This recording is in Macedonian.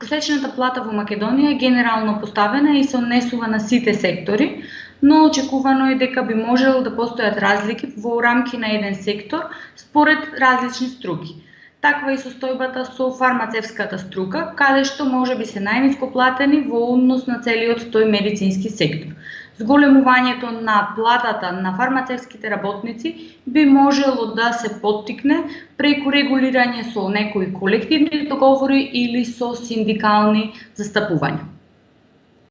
Просечната плата во Македонија е генерално поставена и се однесува на сите сектори, но очекувано е дека би можело да постојат разлики во рамки на еден сектор според различни струки. Таква и состојбата со фармацевската струка, каде што може би се најниско платени во однос на целиот тој медицински сектор. Зголемувањето на платата на фармацевските работници би можело да се поттикне преку регулирање со некои колективни договори или со синдикални застапувања.